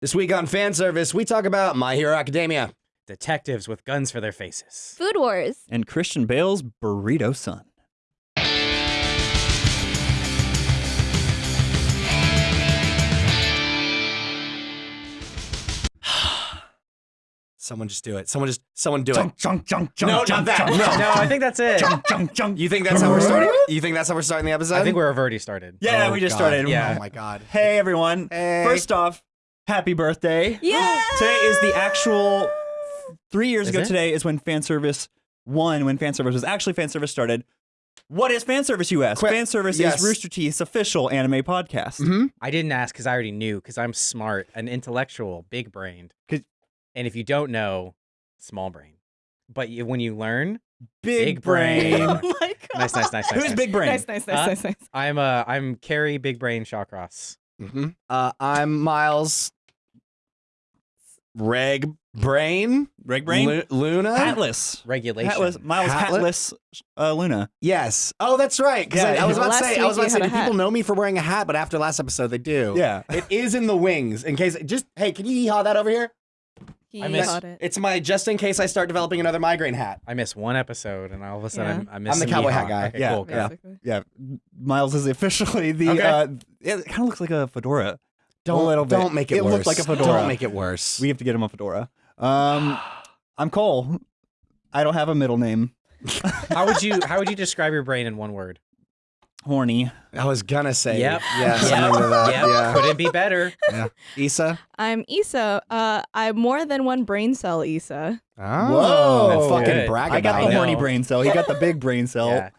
This week on fan service, we talk about My Hero Academia. Detectives with guns for their faces. Food Wars. and Christian Bale's Burrito Son. Someone just do it. Someone just, someone do it. Junk, junk, junk, junk, No, not that. junk, No. junk, No, I think that's it. junk, junk, junk. You think that's how we're starting? You think that's how we're starting the episode? I think we've already started. Yeah, Oh, we just God. started. Yeah. Oh my god. Hey everyone. Hey. First off, happy birthday. Yeah. Today is the actual three years Is ago it? today is when fan service one, when fan service was actually fan service started. What is fan service, you ask? Quick- fan service yes. is Rooster Teeth's official anime podcast. Mm-hmm. I didn't ask because I already knew because I'm smart, an intellectual, big brained. 'Cause- And if you don't know, small brain. But you, when you learn, Big, Big brain. Oh my god. nice, nice, nice, nice. Who's nice. big brain? Nice, nice, nice, Huh? nice, nice. I'm uh I'm Kerry Big Brain Shawcross. Mm-hmm. Uh, I'm Miles. Reg Brain. Reg brain? Lu- Luna. Atlas, Regulation. Hatless. Miles Hatless? Hatless uh, Luna. Yes. Oh, that's right. Because Yeah, I, I was about to Last say, I was about to you say, had do a people hat. know me for wearing a hat? But after last episode, they do. Yeah. It is in the wings. In case, just hey, can you hee-haw that over here? He I miss- caught it. It's my just in case I start developing another migraine hat. I miss one episode, and all of a sudden Yeah. I'm, I miss I'm the some cowboy yeehaw. hat guy. Okay, Yeah, cool, cool. yeah. Basically. Yeah. Miles is officially the. Okay. Uh, it kind of looks like a fedora. Don't a little bit. Don't make it, It worse. looked like a fedora. Don't make it worse. We have to get him a fedora. Um, I'm Cole. I don't have a middle name. How would you How would you describe your brain in one word? Horny. I was gonna say. Yep. Yeah. Yep. Something to that. Yep. Yeah. Couldn't be better. Yeah. Yssa. I'm Yssa. Uh, I'm more than one brain cell, Yssa. Oh. Whoa. Don't fucking Good. brag I got the it. horny brain cell. He got the big brain cell. Yeah.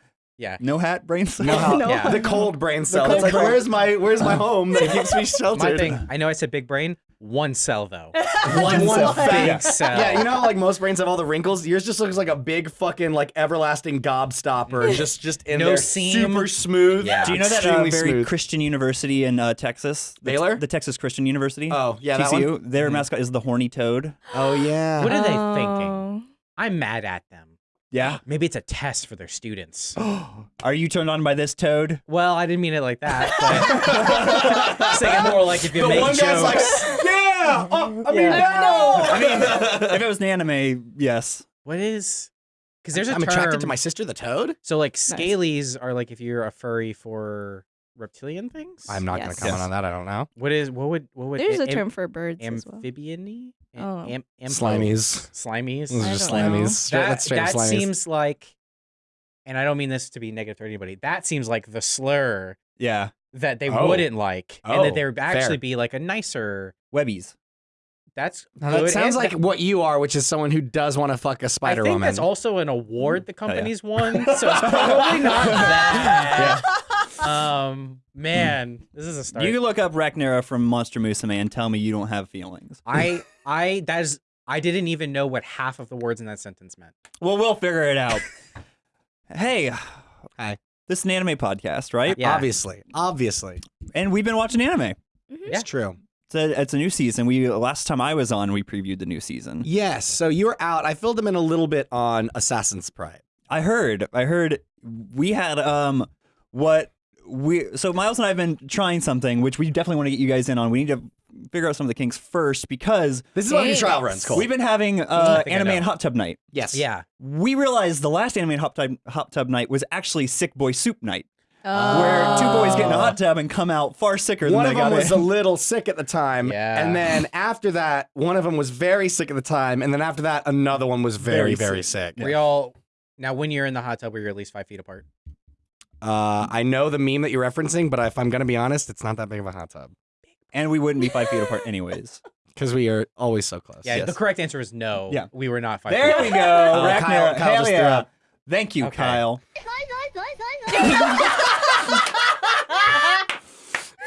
Yeah. No hat brain cell. No, No. Yeah. the cold brain cell. cold it's like, brain- where's my where's my home that keeps me sheltered? My thing. I know I said big brain. One cell though. One cell. big Big cell. Yeah, you know how like most brains have all the wrinkles. Yours just looks like a big fucking like everlasting gobstopper, just just in No there, seam. super smooth. Yeah. Do you know that uh, very smooth. Christian university in uh, Texas? The- Baylor? The Texas Christian University. Oh yeah, that one. TCU. Their mascot is the horny toad. Oh yeah. What are they Oh. thinking? I'm mad at them. Yeah. Maybe it's a test for their students. Are you turned on by this toad? Well, I didn't mean it like that. But I was thinking more like if you the make one jokes. guy's like, yeah. Oh, I mean, Yeah. no. I mean, if it was an anime, yes. what is? Because there's a I'm term. attracted to my sister, the toad. So like scalies are like if you're a furry for reptilian things. I'm not gonna comment Yes. on that. I don't know. What is? What would? What would? There's a am- term for birds as well. Amphibian-y? Am, Oh. am, ampo- Slimies. Slimies. Those are just don't know. slimies. Straight, That, that's straight that slimies. seems like, and I don't mean this to be negative to anybody. That seems like the slur Yeah. that they Oh. wouldn't like, and Oh, that there would actually fair. be like a nicer. Webbies. That's Now, that good, sounds and like that- what you are, which is someone who does want to fuck a I spider think woman. that's also an award mm. the Oh, yeah. company's won, so it's probably not that. Um, man, this is a start. You can look up Rachnera from Monster Musume and tell me you don't have feelings. I, I, that is, I didn't even know what half of the words in that sentence meant. Well, we'll figure it out. hey. Hi. This is an anime podcast, right? Yeah. Obviously, obviously, And we've been watching anime. it's true. It's a, it's a new season. We last time I was on, we previewed the new season. Yes. So you were out. I filled them in a little bit on Assassin's Pride. I heard. I heard we had um what we so Miles and I have been trying something which we definitely want to get you guys in on. We need to figure out some of the kinks first because This is what your Yes. trial runs, Cole. we've been having uh, anime and hot tub night. yes. Yeah, We realized the last anime and hot tub hot tub night was actually sick boy soup night, Oh. where two boys get in a hot tub and come out far sicker than the other thing. One of them was in. a little sick at the time, Yeah. and then after that, one of them was very sick at the time, and then after that, another one was very, Very very sick. sick. we all. Now, when you're in the hot tub, where you're at least five feet apart. Uh, I know the meme that you're referencing, but if I'm gonna be honest, it's not that big of a hot tub and we wouldn't be five feet apart anyways. because we are always so close. Yeah, Yes. the correct answer is no. Yeah. we were not five. There feet we go. Rachnera. Kyle- Kyle just threw yeah. up. Thank you, Okay. Kyle.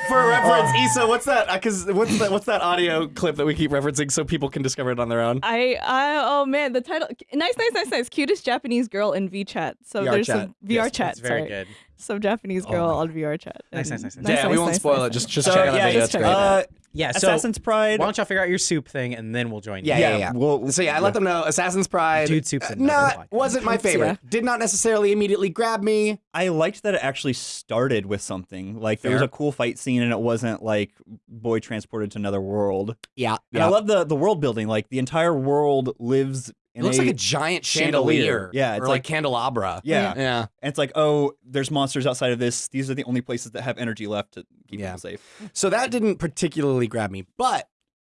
For reference, Yssa, what's that? Because what's that? What's that audio clip that we keep referencing so people can discover it on their own? I, I, oh man, the title, nice, nice, nice, nice. Cutest Japanese girl in VRChat. So VR there's chat. some VR Yes, chat. Very sorry. good. Some Japanese Oh girl my on VR chat. Nice, nice, nice, nice. yeah, we won't spoil it. Just just So, check it out. yeah, video. just That's check great. it out. Uh, Yeah, so Assassin's Pride. why don't y'all figure out your soup thing and then we'll join Yeah, you. yeah, yeah. Well, So yeah, I let them know Assassin's Pride. Dude soups uh, not like. wasn't my favorite. yeah. Did not necessarily immediately grab me. I liked that it actually started with something. Like there was a cool fight scene, and it wasn't like boy transported to another world. Yeah, And I love the the world building. Like the entire world lives in It looks a, like a giant chandelier. chandelier. Yeah, it's or like, like- candelabra. yeah. yeah. And it's like, oh, there's monsters outside of this. These are the only places that have energy left to keep Yeah. people safe. So that didn't particularly grab me. But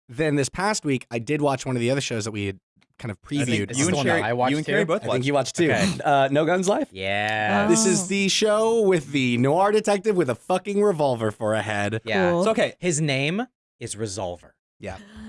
then this past week, I did watch one of the other shows that we had kind of previewed. You and the Kerry, I watched you and Kerry too? both I think you watched too. Okay. Uh, no Guns Life. Yeah. This is Oh. the show with the noir detective with a fucking revolver for a head. yeah. Cool. So okay, His name is Resolver.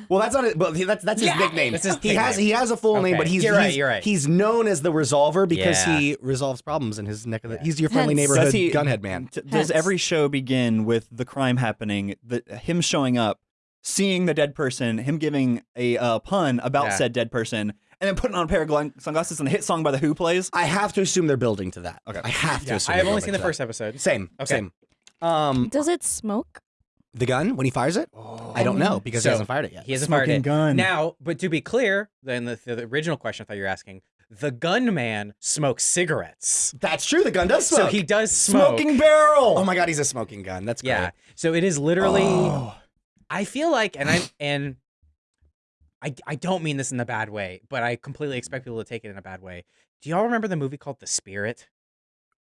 Well, that's not it, but that's that's his Yeah, nickname. that's his he has nickname. he has a full name, but he's You're right, he's, you're right. he's known as the Resolver because Yeah. he resolves problems in his neck of the. Yeah. He's your friendly Hence. neighborhood Does he- gunhead man. t- does every show begin with the crime happening, the, him showing up, seeing the dead person, him giving a uh, pun about Yeah. said dead person, and then putting on a pair of sunglasses and the hit song by the Who plays? I have to assume they're building to that. Okay. I have to Yeah. assume. I have only seen the to first that. episode. Same. Okay. Same. Um, Does it smoke? The gun when he fires it, I don't know because So, he hasn't fired it yet. He hasn't fired Smoking it. gun. Now, but to be clear, then the, the original question I thought you were asking, the gunman smokes cigarettes. That's true. The gun does smoke. So he does smoke. smoking barrel. Oh my god, he's a smoking gun. That's great. Yeah. So it is literally Oh. I feel like and I and I I don't mean this in a bad way, but I completely expect people to take it in a bad way. Do y'all remember the movie called The Spirit?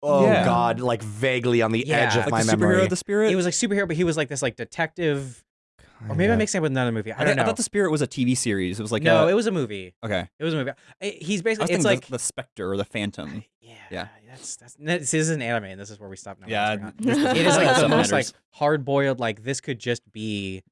Oh Yeah. god, like vaguely on the Yeah. edge of like my the memory. superhero, the spirit. He was like superhero, but he was like this like detective or maybe I'm mixing it with another movie. I I, don't know. thought the spirit was a TV series. It was like no, a, it was a movie. okay. It was a movie. I- He's I basically was it's like the, the specter or the phantom. yeah, Yeah. That's that's this is an anime, and this is where we stop now. Yeah, It's not. this- it is like the most like hard boiled. Like this could just be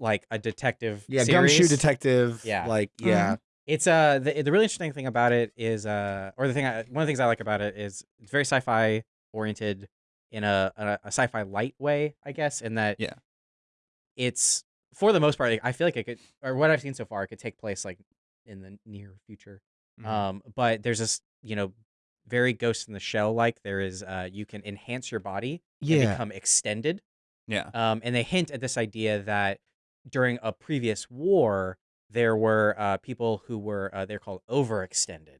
like a detective. yeah, series. gumshoe detective. Yeah. like mm-hmm. yeah. It's uh the, the really interesting thing about it is uh or the thing I, one of the things I like about it is it's very sci-fi oriented in a, a a sci-fi light way, I guess, in that Yeah. it's for the most part I feel like it could or what I've seen so far it could take place like in the near future. Mhm. Um but there's this, you know, very ghost in the shell like there is uh you can enhance your body and Yeah. become extended. Yeah. Um, and they hint at this idea that during a previous war, there were uh, people who were uh, they're called overextended,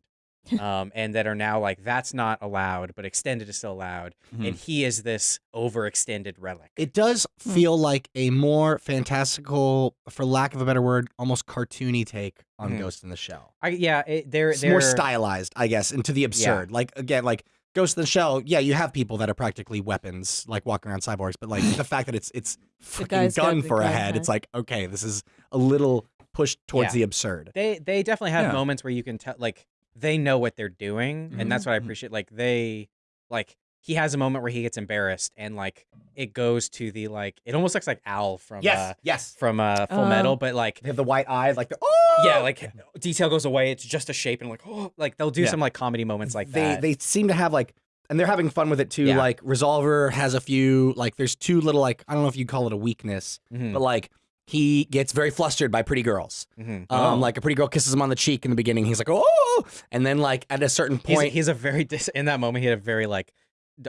um, and that are now like that's not allowed, but extended is still allowed. Hmm. And he is this overextended relic. It does feel like a more fantastical, for lack of a better word, almost cartoony take on Mhm. Ghost in the Shell. I, yeah, it, they're It's they're more stylized, I guess, into the absurd. Like again, like Ghost in the Shell. Yeah, you have people that are practically weapons, like walking around cyborgs. But like the fact that it's it's fucking gun for a gun, head, it's like okay, this is a little pushed towards Yeah. the absurd. They they definitely have Yeah. moments where you can tell like they know what they're doing, and that's what I Mhm. appreciate. Like they like he has a moment where he gets embarrassed, and like it goes to the like it almost looks like Al from uh, yes. from uh, Full Oh. Metal, but like They have the white eyes, like the oh yeah, like detail goes away. It's just a shape, and like oh, like they'll do Yeah. some like comedy moments like they that. they seem to have like and they're having fun with it too Yeah. like resolver has a few like there's two little like i don't know if you call it a weakness Mhm, but like he gets very flustered by pretty girls mhm. um Oh. like a pretty girl kisses him on the cheek in the beginning he's like oh and then like at a certain point he's a very dis- in that moment he had a very like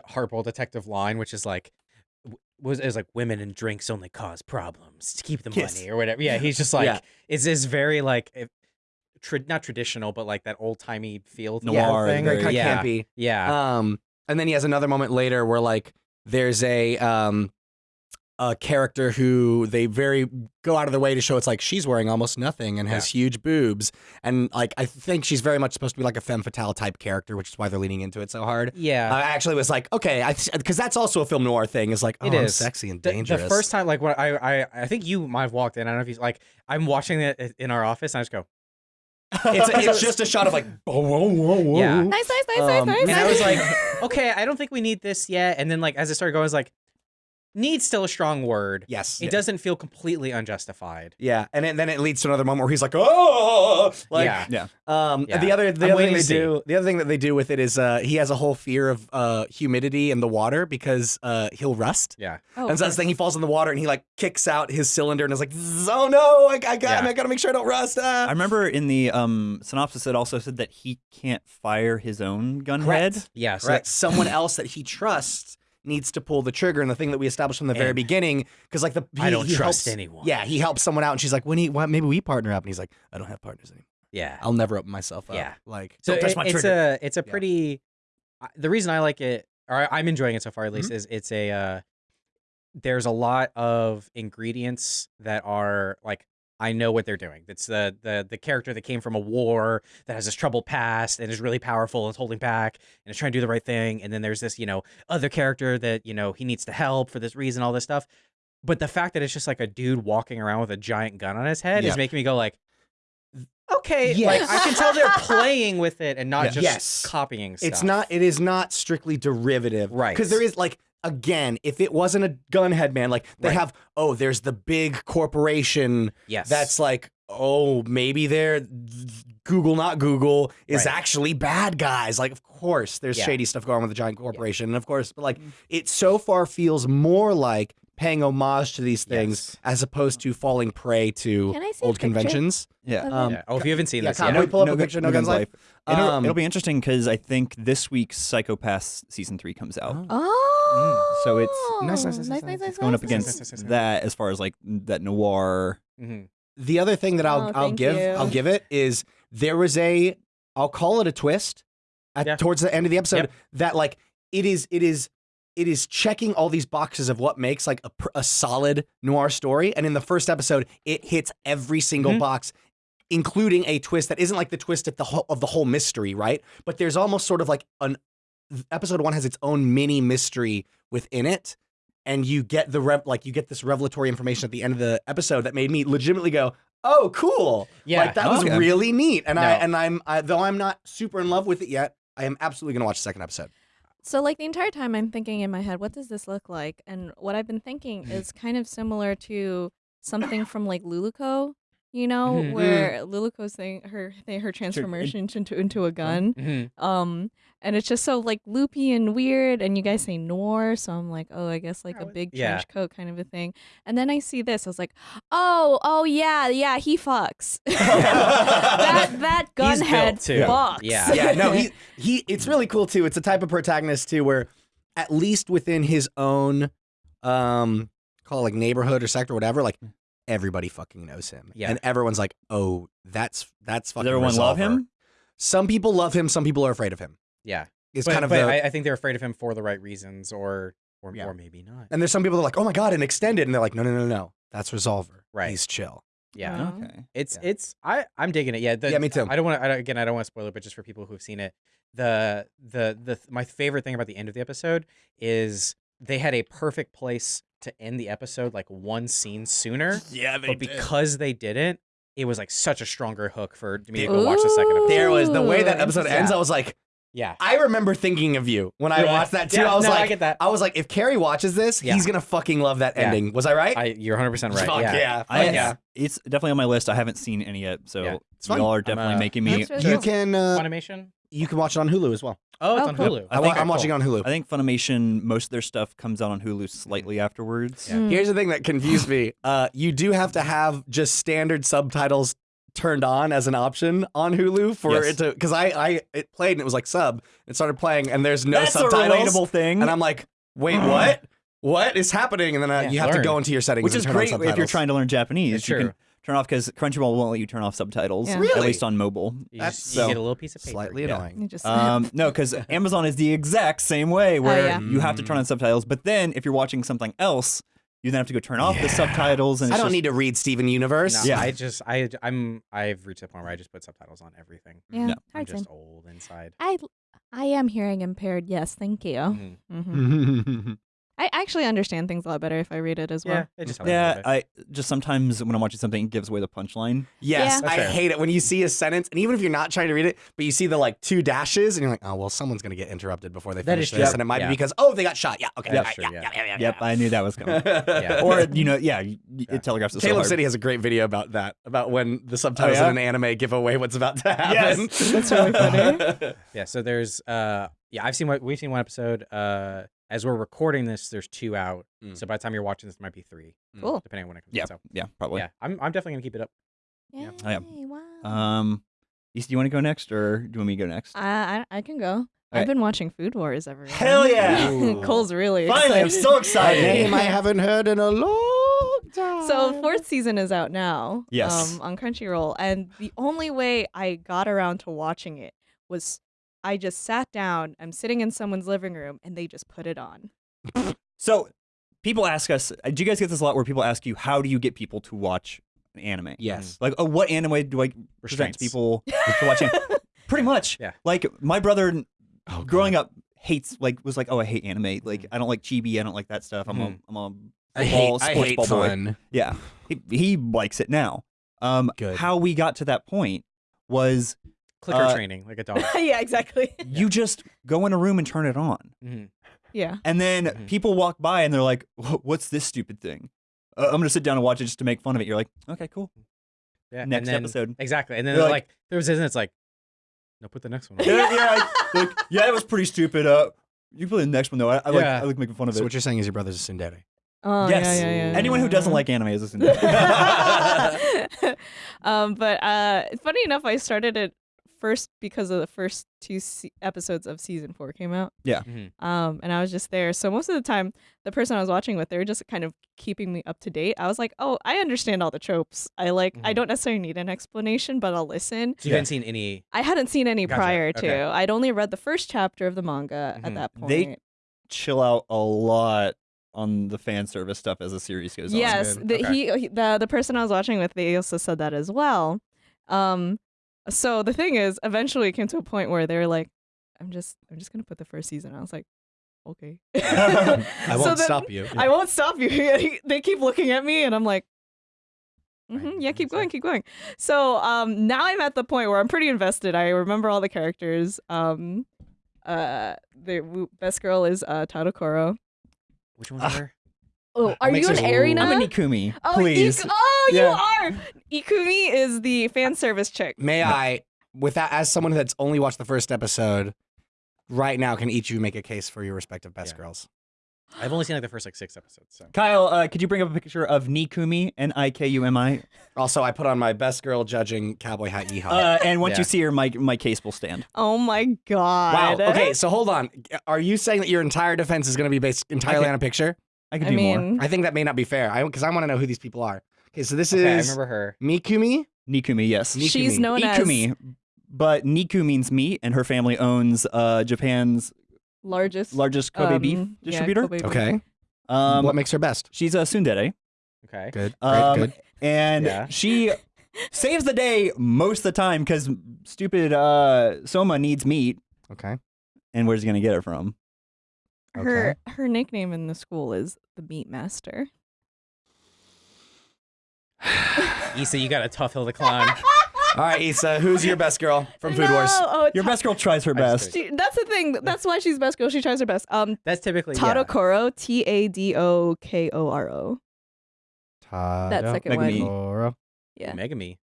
hardball detective line, which is like was is like women and drinks only cause problems to keep the Kiss. money or whatever. Yeah, he's just like Yeah. it's this very like tra- not traditional, but like that old timey feel Noir, whole thing. very kind yeah, campy yeah. um and then he has another moment later where like there's a um a character who they very go out of their way to show it's like she's wearing almost nothing and has huge boobs and like I think she's very much supposed to be like a femme fatale type character which is why they're leaning into it so hard yeah. I actually was like, okay, I because that's also a film noir thing. Is like, oh, It I'm sexy and The- dangerous. The, first time, like when I, I, I think you might have walked in. I don't know if you like. I'm watching it in our office, and I just go, it's, it's just a shot of like, whoa, whoa, whoa, whoa. Yeah. Nice, nice, nice, Um, nice, nice. and I was like, okay, I don't think we need this yet. And then like as it started going, I was like, needs still a strong word. yes, It doesn't feel completely unjustified. yeah, and it, then it leads to another moment where he's like, oh, like, yeah. Yeah. Um, Yeah. the other the I'm other thing they see. do the other thing that they do with it is uh he has a whole fear of uh humidity in the water because uh he'll rust. Yeah. Oh, and so of that's the thing. He falls in the water and he like kicks out his cylinder and is like, "Oh no! I, I got Yeah. I gotta make sure I don't rust." I Ah. remember in the um, synopsis it also said that he can't fire his own gun Correct. head. Yeah. So Correct. Someone else that he trusts needs to pull the trigger, and the thing that we established from the very beginning, because like the I he- don't he trust helps- anyone. Yeah, he helps someone out, and she's like, "When he, why, maybe we partner up," and he's like, "I don't have partners anymore. Yeah. I'll never open myself up." Yeah. like So don't touch it- my it's trigger. a it's a Yeah. pretty. I- The reason I like it, or I- I'm enjoying it so far at Mm-hmm. least, is it's a. Uh, there's a lot of ingredients that are like I know what they're doing. It's the the the character that came from a war that has this troubled past and is really powerful and is holding back and is trying to do the right thing. And then there's this you know other character that you know he needs to help for this reason, all this stuff. But the fact that it's just like a dude walking around with a giant gun on his head Yeah. is making me go like, okay, Yes. like I can tell they're playing with it and not Yeah. just Yes. copying stuff. It's not. It is not strictly derivative, Right. Because there is like again, if it wasn't a gunhead man, like they Right. have. Oh, there's the big corporation yes. that's like. Oh, maybe they're Google, not Google, is Right. actually bad guys. Like, of course, there's Yeah. shady stuff going on with the giant corporation, and of course, but like, mm-hmm. it so far feels more like paying homage to these things Yes. as opposed to falling prey to Can I see a old conventions. Yeah. Um, Yeah. Oh, if you haven't seen yeah, this Kyle, yet, will you pull up No a picture No No Guns Guns Life? It'll, Um, it'll be interesting because I think this week's Psycho-Pass season three comes out. Oh. Oh, So it's- Nice, nice, nice, nice, nice. nice, nice, going up against nice, nice, nice, nice. that as far as like that noir. Mhm. The other thing that I'll Oh, I'll give you. I'll give it is there was a I'll call it a twist at Yeah. towards the end of the episode Yep. that like it is it is it is checking all these boxes of what makes like a, a solid noir story and in the first episode it hits every single Mhm. box including a twist that isn't like the twist at the whole, of the whole mystery right? But there's almost sort of like an episode 1 has its own mini mystery within it and you get the rev like you get this revelatory information at the end of the episode that made me legitimately go oh cool. Yeah. like that was really neat and i and i'm I, though i'm not super in love with it yet i am absolutely going to watch the second episode So like the entire time I'm thinking in my head, what does this look like? And what I've been thinking Mm-hmm. is kind of similar to something from like Luluco, you know, Mhm. where Luluco's thing her thing, her transformation into into a gun. Mhm. Um and it's just so like loopy and weird and you guys say noir, so I'm like, oh, I guess like a Oh, big yeah. trench coat kind of a thing. And then I see this, I was like, oh, oh yeah, yeah, he fucks. that that He's gunhead built too. fucks. Yeah. yeah no he he it's really cool too it's a type of protagonist too where at least within his own um call it like neighborhood or sector or whatever like everybody fucking knows him Yeah. and everyone's like oh that's that's Does fucking everyone love him? some people love him some people are afraid of him Yeah. it's But, kind of but the I, I think they're afraid of him for the right reasons, or or, Yeah. or maybe not. and there's some people that are like oh my god an extended and they're like no no no no that's resolver Right. he's chill Yeah. Oh, wow. Okay. It's Yeah. it's I I'm digging it. Yeah, the, Yeah, me too. I don't want to again. I don't want to spoil it, but just for people who've seen it, the the the my favorite thing about the end of the episode is they had a perfect place to end the episode, like one scene sooner. yeah but because they didn't, it was like such a stronger hook for me to go watch the second episode. there was the way that episode ends Yeah. i was like Yeah, i remember thinking of you when i Yeah. watched that too Yeah, i was no, I get that. I was like, if Kerry watches this, Yeah. he's gonna fucking love that Yeah. ending. Was I right? I you're 100 percent right. Fuck yeah. yeah. I, yeah. It's definitely on my list. I haven't seen any yet, so Yeah. Y'all are definitely uh, making me. Really You cool. can uh, Funimation. You can watch it on Hulu as well. Oh, it's Oh, on cool. Hulu. I wa- Okay, I'm watching cool. it on Hulu. I think Funimation, most of their stuff comes out on Hulu slightly afterwards. Yeah. Mm. Here's the thing that confused me. Uh, you do have to have just standard subtitles turned on as an option on Hulu for Yes. it to because I I it played and it was like sub. It started playing and there's no That's subtitles. a relatable thing. And I'm like, wait, what? What is happening? And then uh, Yeah, you have to go into your settings, which and is turn on great if you're trying to learn Japanese. It's you true. can turn off because Crunchyroll won't let you turn off subtitles. Yeah. Really? At least on mobile. You, That's just, you get a little piece of paper. slightly yeah. annoying. You just Um, no, because Amazon is the exact same way, where yeah. you have to turn on subtitles. But then if you're watching something else, you then have to go turn off the subtitles. And I don't just- need to read Steven Universe. No, Yeah. I just I I'm I've reached a point where I just put subtitles on everything. yeah, No. I'm just old inside. I I am hearing impaired. Yes, thank you. Mhm. hmm I actually understand things a lot better if I read it as well. Yeah, it just Yeah. I just sometimes when I'm watching something, it gives away the punchline. Yes, Yeah. I fair. hate it when you see a sentence, and even if you're not trying to read it, but you see the like two dashes, and you're like, oh well, someone's gonna get interrupted before they That finish is this, true. and it might Yeah. be because oh they got shot. Yeah, okay, That's yeah, true, yeah, yeah. yeah, yeah, yeah, Yep, I knew that was coming. Yeah. or you know, yeah, y- y- Yeah. it telegraphs it so Caleb hard. City has a great video about that, about when the subtitles Oh, yeah? in an anime give away what's about to happen. Yes, That's really funny. Yeah, so there's uh yeah, I've seen what we've seen one episode. Uh as we're recording this, there's two out. Mm. So by the time you're watching this, there might be three, Cool. depending on when it comes Yeah, out. So yeah, probably. yeah, I'm I'm definitely gonna keep it up. Yay, Yeah. Oh, yeah. wow. Um, Yssa, do you want to go next, or do you want me to go next? I, I I can go. I've been watching Food Wars everyone. Hell yeah! Ooh. Cole's really Finally, I'm excited. so A excited. name I haven't heard in a long time. So fourth season is out now. Yes. Um, on Crunchyroll, and the only way I got around to watching it was I just sat down. I'm sitting in someone's living room, and they just put it on. So, people ask us. uh, Do you guys get this a lot? Where people ask you, "How do you get people to watch anime?" yes. Like, oh, what anime do I present people to watch? anime? Pretty much. Yeah. Like my brother, Oh, growing up, hates like was like, oh, I hate anime. Like I don't like chibi. I don't like that stuff. I'm Mhm. a I'm a I hate, football, I sports hate ball boy. Yeah, he, he likes it now. Um, Good. How we got to that point was Clicker Uh, training like a dog. yeah, exactly. you just go in a room and turn it on, Mhm. yeah. and then Mhm. people walk by and they're like, "What's this stupid thing?" Uh, I'm gonna sit down and watch it just to make fun of it. You're like, "Okay, cool." Yeah. and Next then- episode. Exactly. And then They're like, like- there was isn't it's like, no, put the next one. on. yeah, yeah, like, yeah, it was pretty stupid. Uh, you play the next one though. I, I like I like making fun of So it. So what you're saying is your brother's a tsundere. Oh, yes, yeah, yeah, yeah, anyone who yeah. doesn't like anime is listening. um, but uh, funny enough, I started it first because of the first two se- episodes of season four came out. Mhm. Um, and I was just there. So most of the time, the person I was watching with, they were just kind of keeping me up to date. I was like, oh, I understand all the tropes. I like. I Mhm. don't necessarily need an explanation, but I'll listen. So you Yeah. hadn't seen any. I hadn't seen any Gotcha. prior to. Okay. I'd only read the first chapter of the manga Mhm. at that point. They Chill out a lot on the fan service stuff as the series goes on. yes, the, Okay. he, he the the person I was watching with, they also said that as well. Um, so the thing is, eventually it came to a point where they were like, "I'm just, I'm just gonna put the first season." I was like, "Okay." I won't then- stop you. I won't stop you. they keep looking at me, and I'm like, hmm Right, yeah, keep going, keep going. So um, now I'm at the point where I'm pretty invested. I remember all the characters. Um, uh, the best girl is uh, Tadokoro. Which one's Ah. her? Oh, are you an sense. Erina? I'm a Nikumi, oh, please. Ik- oh, Yeah. you are. Ikumi is the fan service chick. May I, with that, as someone that's only watched the first episode, right now, can each of you make a case for your respective best Yeah. girls? I've only seen like the first like six episodes. So Kyle, uh, could you bring up a picture of Nikumi, N I K U M I? Also, I put on my best girl judging cowboy hat yeehaw. Uh, and once Yeah. you see her, my my case will stand. Oh my god! wow. god. Okay, so hold on. Are you saying that your entire defense is going to be based entirely Okay. on a picture? I could I do more. mean, I think that may not be fair. I because I want to know who these people are. Okay, so this okay, I is remember her. Mikumi. Nikumi, yes. Nikumi. she's known as Ikumi, but Niku means meat, and her family owns uh, Japan's largest largest Kobe beef um, yeah, distributor. Kobe beef. Okay. Um, what makes her best? she's a tsundere, Okay. Good. Great. um, good. and Yeah. she saves the day most of the time because stupid uh, Soma needs meat, Okay. and where's he gonna get it from? Her her nickname in the school is the Meat Master. Yssa, you got a tough hill to climb. All right, Yssa, who's your best girl from Food no, Wars? Oh, Your Ta- best girl tries her I just best. She, that's the thing. That's why she's best girl. She tries her best. Um, That's typically yeah. Tadokoro, T A D O K O R O. That second Megumi. one. Toro. Yeah. Megumi.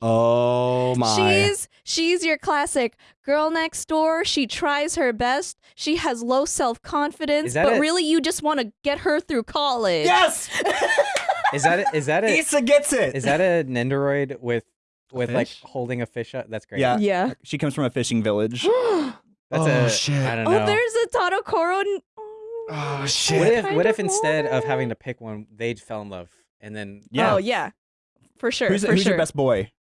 Oh my. She's she's your classic girl next door. She tries her best. She has low self confidence, but it? really you just want to get her through college. Yes, Is that a, is that a Yssa gets it. is that a Nendoroid with with like holding a fish up? That's great. Yeah. Yeah. She comes from a fishing village. That's Oh, a shit. I don't Oh, there's a Tadokoro. n- Oh what shit. if what if instead of having to pick one, they fell in love and then Yeah. Oh yeah. For sure. who's for who's sure. your best boy?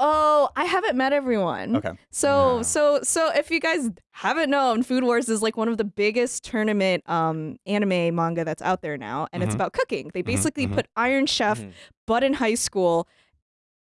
Oh, I haven't met everyone. Okay. So No. so so if you guys haven't known, Food Wars is like one of the biggest tournament um anime manga that's out there now, and it's Mhm. about cooking. They basically mhm. put Iron Chef, Mhm. but in high school,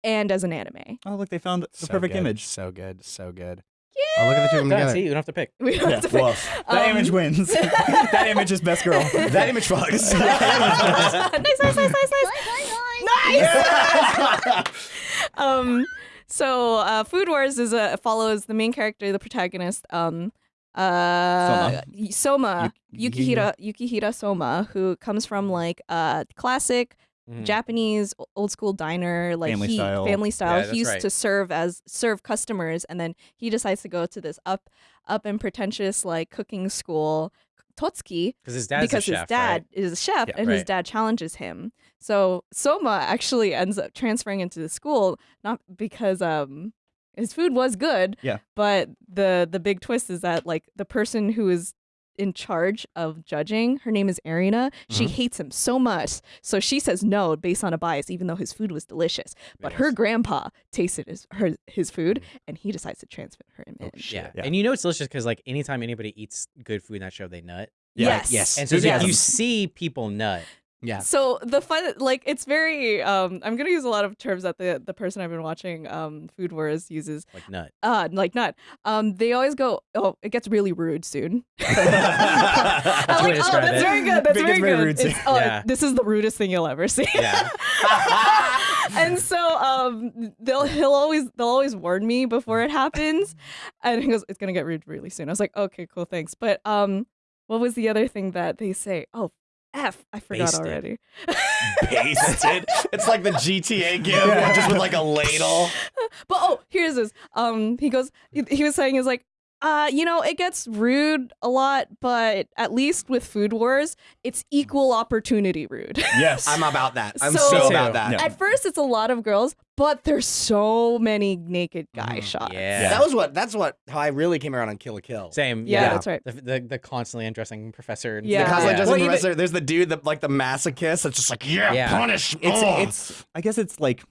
and as an anime. Oh, look, they found the So perfect good, image. So good. So good. Yeah. Oh, look at the two of them Done, together. see, you don't have to pick. We don't Yeah, have to pick- woof. That Um, image wins. that image is best girl. That image fucks. nice, nice, nice, nice, nice, nice. Nice. um, so uh, Food Wars is a follows the main character, the protagonist, um, uh, y- Soma, Yu- Yukihira, Yukihira Soma, who comes from like a classic Mhm. Japanese old school diner, like Family he style. family style. Yeah, he used right. to serve as serve customers, and then he decides to go to this up up and pretentious like cooking school, Totsuki, Because his because a chef, his dad right? is a chef Yeah, and his dad challenges him. So Soma actually ends up transferring into the school not because um his food was good. Yeah. But the the big twist is that like the person who is in charge of judging, her name is Erina. She Mhm. hates him so much, so she says no based on a bias, even though his food was delicious. But her grandpa tasted his her his food, and he decides to transfer him in. Yeah. Yeah. and you know it's delicious because like anytime anybody eats good food in that show, they nut. Yeah. Yes. Yes. And so it's like, you see people nut. Yeah. So the fun, like, it's very. Um, I'm gonna use a lot of terms that the the person I've been watching, um, Food Wars uses. like nut. Uh, like not. Um, they always go, oh, it gets really rude soon. That's I'm like, oh, that's it. very good. That's It very very good. rude oh, Yeah. this is the rudest thing you'll ever see. Yeah. and so um, they'll he'll always they'll always warn me before it happens, and he goes, it's gonna get rude really soon. I was like, okay, cool, thanks. But um, what was the other thing that they say? Oh, f, I forgot Basted. already. Pasted. it's like the GTA give, just with like a ladle. But oh, here's this. Um, he goes. He, he was saying is like, uh, you know, it gets rude a lot, but at least with Food Wars, it's equal opportunity rude. yes. I'm about that. I'm So- so, about that. Yeah. At first, it's a lot of girls, but there's so many naked guy Mhm. shots. Yeah. That was what. That's what. How I really came around on Kill la Kill. Same. Yeah, Yeah. that's right. The, the the constantly undressing professor. and- Yeah. The constantly Yeah. Justin Well, even- Professor, there's the dude that like the masochist that's just like yeah, Yeah. punish. it's oh. it's I guess it's like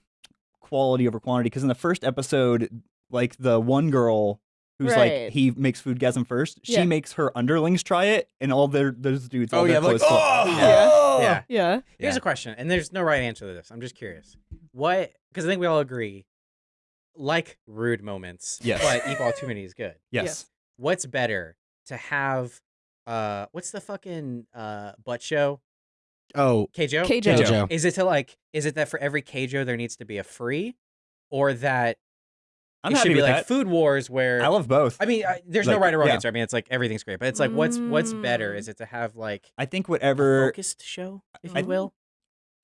quality over quantity because in the first episode, like the one girl who's Right. like he makes food foodgasm first, she Yeah. makes her underlings try it, and all their those dudes, all oh their yeah, like oh, Yeah. oh. Yeah. Yeah. Here's a question, and there's no right answer to this. I'm just curious. What? Because I think we all agree, like rude moments, Yes. but equal opportunity is good. Yes. Yes. What's better to have? Uh, what's the fucking uh butt show? Oh, Keijo. Keijo. Keijo. Is it to like? Is it that for every Keijo there needs to be a free, or that I'm it happy should be with like that. Food Wars where I love both. I mean, I, there's no right or wrong yeah. answer. I mean, it's like everything's great, but it's like what's what's better? Mm. Is it to have like I think a whatever focused show, if I- you will?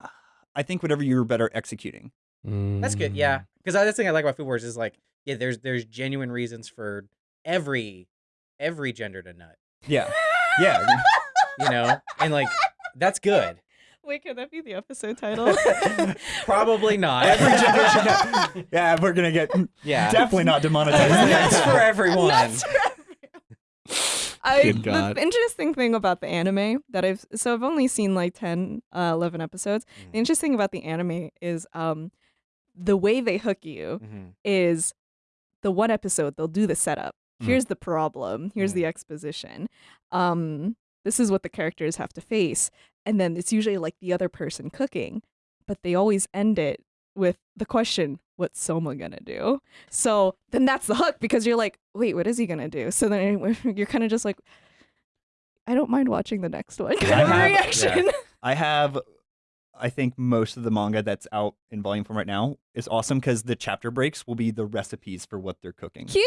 I think whatever you're better executing. That's good, Mm. yeah. Because that's the thing I like about Food Wars is like, yeah, there's there's genuine reasons for every every gender to nut, Yeah. Yeah. you know, and like that's good. Wait, can that be the episode title? Probably not. Every generation. yeah, we're gonna get yeah, definitely not demonetized. that's for everyone. Nuts for I, Good God. The interesting thing about the anime that I've so I've only seen like 10, uh, 11 episodes. Mm. The interesting about the anime is um the way they hook you Mhm. is the one episode they'll do the setup. Mm. Here's the problem. Here's the exposition. Um, this is what the characters have to face, and then it's usually like the other person cooking, but they always end it with the question, "What's Soma gonna do?" So then that's the hook because you're like, "Wait, what is he gonna do?" So then you're kind of just like, "I don't mind watching the next one." Kind I of have- reaction. I have, I think most of the manga that's out in volume form right now is awesome because the chapter breaks will be the recipes for what they're cooking. Cute.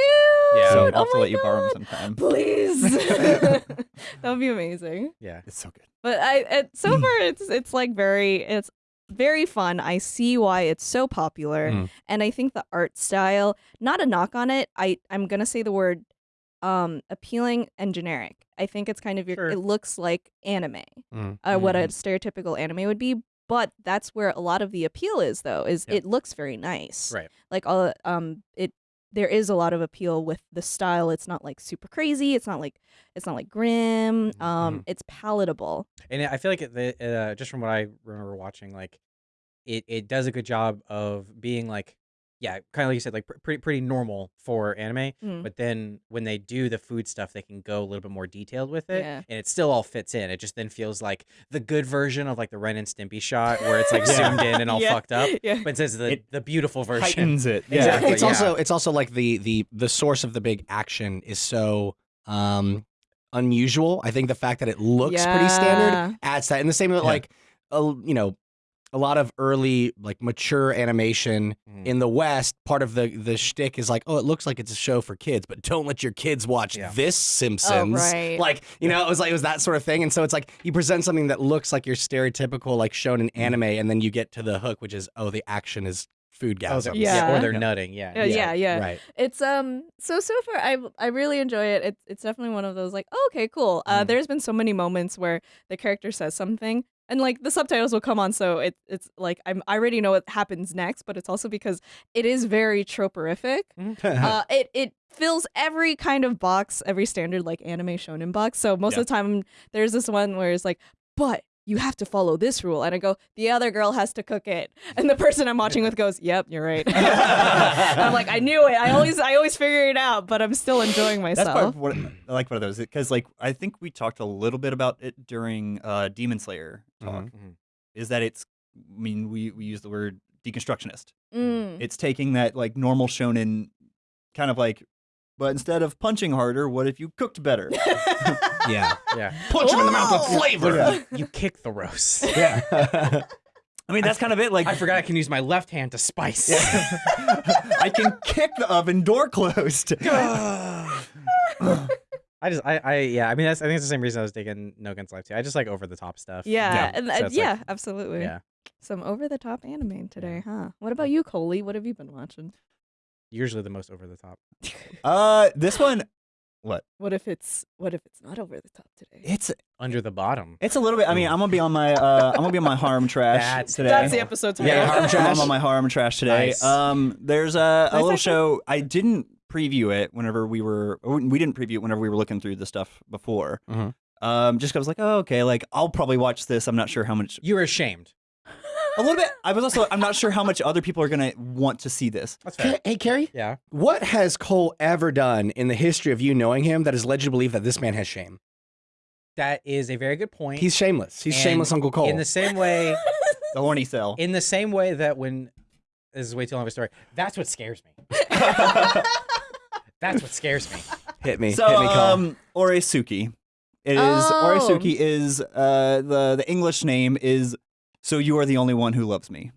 Yeah. So oh I'll have to my let you borrow them sometime. Please. that would be amazing. Yeah. It's so good. But I it, so far it's it's like very it's very fun. I see why it's so popular, Mm. and I think the art style. Not a knock on it. I I'm gonna say the word um appealing and generic. I think it's kind of your. Sure. It looks like anime, Mm. uh, what a stereotypical anime would be. But that's where a lot of the appeal is, though. Is it looks very nice, Right. Like all um it. There is a lot of appeal with the style. It's not like super crazy. It's not like it's not like grim. Um, it's palatable. And I feel like it- the uh, just from what I remember watching, like it it does a good job of being like, yeah, kind of like you said, like pr- pretty pretty normal for anime. Mm. But then when they do the food stuff, they can go a little bit more detailed with it, Yeah. and it still all fits in. It just then feels like the good version of like the Ren and Stimpy shot, where it's like Yeah. zoomed in and all Yeah. fucked up. Yeah. But it says the It the beautiful version. Heightens it. Yeah. Exactly. it's yeah. also it's also like the the the source of the big action is so um unusual. I think the fact that it looks pretty standard adds that. And the same with Yeah. like a, you know a lot of early like mature animation Mhm. in the West. Part of the the shtick is like, oh, it looks like it's a show for kids, but don't let your kids watch Yeah. this Simpsons. Oh, right. Like you know, it was like it was that sort of thing. And so it's like you present something that looks like your stereotypical like shown in anime, and then you get to the hook, which is oh, the action is food Oh, gasms. they're- Yeah. or they're nutting. Yeah. Yeah, yeah, yeah. Right. It's um so so far I I really enjoy it. It's it's definitely one of those like oh, okay cool. Uh, Mhm. there's been so many moments where the character says something and like the subtitles will come on, so it, it's like I'm I already know what happens next, but it's also because it is very troperific. uh, it it fills every kind of box, every standard like anime shonen box. So most Yeah. of the time, there's this one where it's like, but you have to follow this rule, and I go, the other girl has to cook it, and the person I'm watching with goes, yep, you're right. I'm like, I knew it. I always I always figure it out, but I'm still enjoying myself. That's part myself. of what I like one of those because like I think we talked a little bit about it during uh, Demon Slayer talk. Mhm. Mhm. Is that it's I mean we we use the word deconstructionist. Mm. It's taking that like normal shonen kind of like, but instead of punching harder, what if you cooked better? yeah. Yeah. Punch him in the mouth with Whoa! flavor. You kick the roast. Yeah. I mean that's kind of it. Like I forgot I can use my left hand to spice. Yeah. I can kick the oven door closed. I just, I, I, yeah. I mean, that's, I think it's the same reason I was digging No Guns Life too. I just like over the top stuff. Yeah, Yeah. and So uh, it's like- yeah, absolutely. Yeah. Some over the top anime today, huh? What about you, Coley? What have you been watching? Usually the most over the top. uh, this one, What What if it's what if it's not over the top today? it's Under the bottom. it's a little bit. I mean, I'm gonna be on my uh, I'm gonna be on my harem trash That's- today. That's the episode today. Yeah, harem trash. I'm on my harem trash today. Nice. Um, there's a, a Nice, little nice, show. I didn't preview it whenever we were. or We didn't preview it whenever we were looking through the stuff before. Mhm. Um, just 'cause I was like, oh, okay, like I'll probably watch this. I'm not sure how much. You were ashamed. A little bit. I was also. I'm not sure how much other people are gonna want to see this. That's fair. hey, Kerry, Yeah. what has Cole ever done in the history of you knowing him that has led you to believe that this man has shame? That is a very good point. He's shameless. He's And shameless Uncle Cole. in the same way, The horny cell. in the same way that when this is way too long of a story. That's what scares me. That's what scares me. Hit me. So Hit me, Cole. um, Oresuki. It is Oh. Oresuki is uh the the English name is so you are the only one who loves me.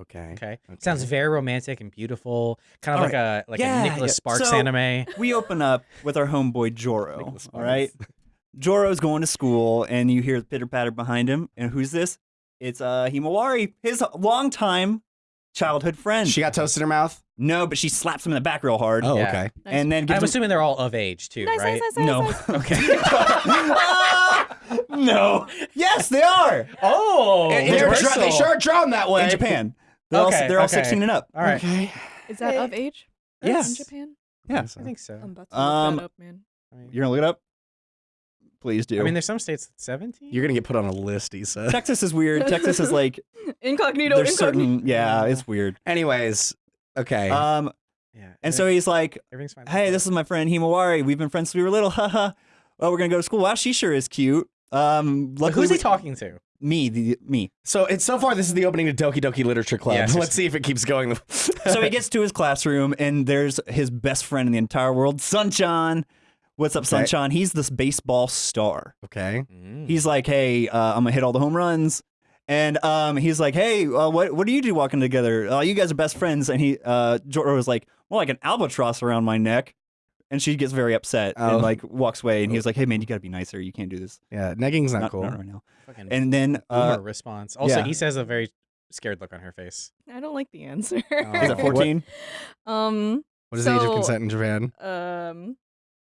okay. Okay. Sounds very romantic and beautiful. Kind of All like a like Yeah, a Nicholas yeah. Sparks So- anime. We open up with our homeboy Joro. Nicholas All right. Joro's going to school and you hear the pitter patter behind him. And who's this? It's uh Himawari, his longtime childhood friend. She got toast in her mouth. no, but she slaps him in the back real hard. Oh, Yeah. okay. Nice. And then gives I'm him assuming they're all of age too, nice, right? nice, nice, no. nice, nice. Okay. no. Yes, they are. oh, They- They're reversal. dra- they sure drawn that way. In Japan. They're all Okay, they're all okay. 16 and up. All right. Okay. Is that of age? Yes. In Japan? Yeah. I think so. I'm about to look Um, that up, man. I mean, You're gonna look it up? Please do. I mean, there's some states that's 17. You're gonna get put on a list, he said. Texas is weird. Texas is like Incognito, there's incognito. certain yeah, it's weird. Anyways, okay. Um yeah. and so he's like, everything's fine. "Hey, this is my friend Himawari. We've been friends since we were little. Haha. oh, we're going to go to school. Wow, she sure is cute." Um But luckily who's he we- talking to? Me, the, me. so it's so far this is the opening to Doki Doki Literature Club. Yes. Let's see if it keeps going. So he gets to his classroom and there's his best friend in the entire world, Sunchan. What's up, Okay. Sunchan? He's this baseball star. Okay. Mm. He's like, "Hey, uh, I'm gonna hit all the home runs." And um, he's like, "Hey, uh, what what do you do walking together? Uh, you guys are best friends." And he, uh, Joro was like, "Well, like an albatross around my neck." And she gets very upset Oh. and like walks away. And he's like, "Hey, man, you gotta be nicer. You can't do this. Yeah, negging's not, Not, cool. not right now." Fucking And then uh, response. Also, yeah. he says a very scared look on her face. I don't like the answer. Oh. he's at 14. um, What is the age of consent in Japan? um,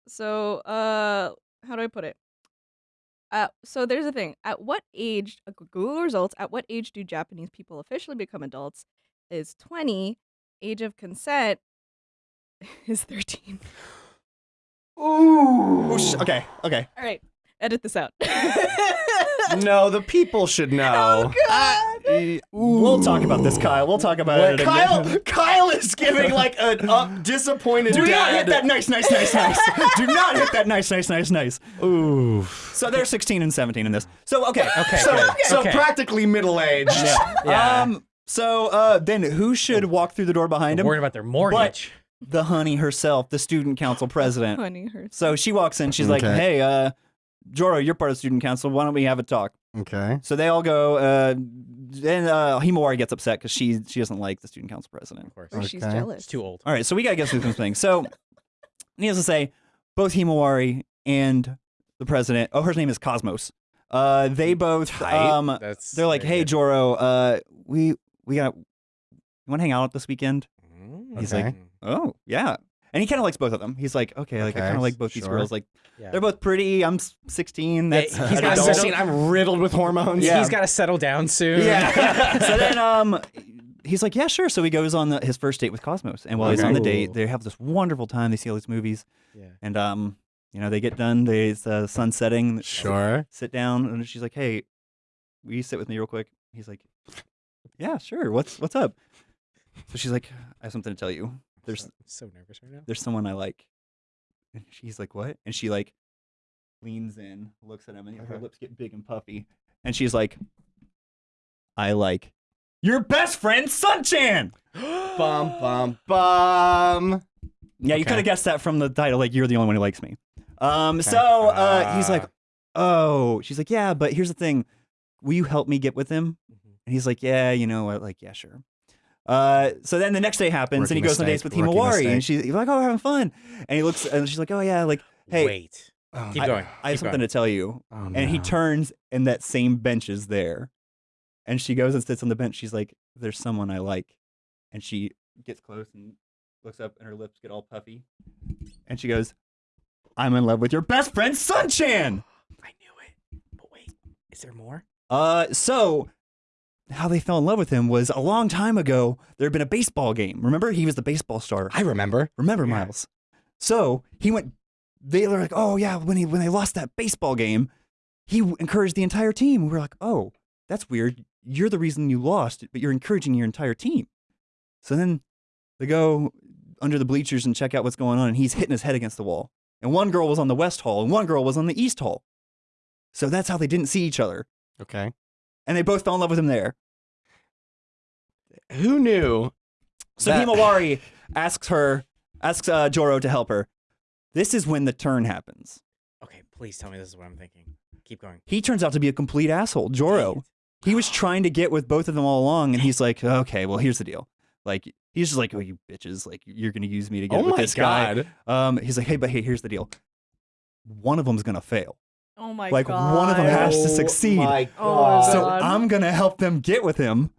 so uh, how do I put it? Uh, so there's a thing. At what age? uh, Google results. At what age do Japanese people officially become adults? Is 20. Age of consent is 13. Ooh, sh- okay, okay. All right, edit this out. no, the people should know. Oh God! We'll talk about this, Kyle. We'll talk about it. Kyle, Kyle is giving like a up disappointed Do not hit that nice, nice, nice, nice. Do not hit that nice, nice, nice, nice. Ooh. So they're 16 and 17 in this. So okay, Okay, So, good. so okay. practically middle aged. Yeah. Um. So uh, then who should walk through the door behind I'm him? worried about their mortgage. The honey herself, the student council president. Honey, herself. So she walks in. She's like, "Hey, uh, Joro, you're part of student council. Why don't we have a talk?" Okay. So they all go. Uh, then uh, Himawari gets upset because she she doesn't like the student council president. of course. Or she's Okay. jealous. It's too old. All right, so we gotta get through some things. So, needless to say, both Himawari and the president. Oh, her name is Cosmos. Uh, they both. Tight. Um, That's they're like, "Hey, good. Joro, uh, we we got. You want to hang out this weekend?" Mm, He's Okay. like, "Oh, yeah." And he kind of likes both of them. He's like, okay, like I Okay, kind of like both these sure. girls. Like Yeah. they're both pretty. I'm s- 16. That's Yeah, he's an got adult. settled- I'm riddled with hormones. Yeah. He's got to settle down soon. Yeah. so then um he's like, yeah, sure. So he goes on the, his first date with Cosmos, and while he's on the date, Ooh. they have this wonderful time. They see all these movies, yeah. and um you know they get done. They it's uh, sun setting. Sure. Sit down, and she's like, hey, will you sit with me real quick? He's like, yeah, sure. What's what's up? So she's like, I have something to tell you. There's so, so nervous right now. there's someone I like. And she's like, what? And she like leans in, looks at him, and her Uh-huh. lips get big and puffy. And she's like, I like your best friend, Sunchan. Bum bum bum. Yeah, you could have guessed that from the title. Like, you're the only one who likes me. Um, so uh, he's like, oh, she's like, yeah, but here's the thing. Will you help me get with him? Mhm. And he's like, yeah, you know what? Like, yeah, sure. Uh, so then the next day happens, Rookie and he goes on mistake, dates with Himawari, and she's he's like, oh, we're having fun. And he looks, and she's like, oh yeah, like, hey, Wait. Oh, Keep I- going. I have Keep something going. to tell you. oh, And he turns, and that same bench is there. And she goes and sits on the bench. She's like, there's someone I like. And she gets close and looks up, and her lips get all puffy. And she goes, I'm in love with your best friend, Sunchan. I knew it. But wait, is there more? Uh, so how they fell in love with him was a long time ago. There had been a baseball game. Remember, he was the baseball star. I remember. Remember, Yeah. Miles? So he went. They were like, "Oh yeah," when he when they lost that baseball game, he encouraged the entire team. We were like, "Oh, that's weird. You're the reason you lost, but you're encouraging your entire team." So then they go under the bleachers and check out what's going on, and he's hitting his head against the wall. And one girl was on the west hall, and one girl was on the east hall. So that's how they didn't see each other, Okay. And they both fell in love with him there. Who knew? So that- Himawari asks her, asks uh, Joro to help her. This is when the turn happens. Okay, please tell me this is what I'm thinking. Keep going. He turns out to be a complete asshole. Joro. He was trying to get with both of them all along, and he's like, okay, well, here's the deal. Like, he's just like, oh, you bitches, like, you're gonna use me to get Oh with my this guy. Um, he's like, hey, but hey, here's the deal. One of them's gonna fail. Oh my Like, god. Like one of them has to succeed. Oh my Oh So I'm gonna help them get with him.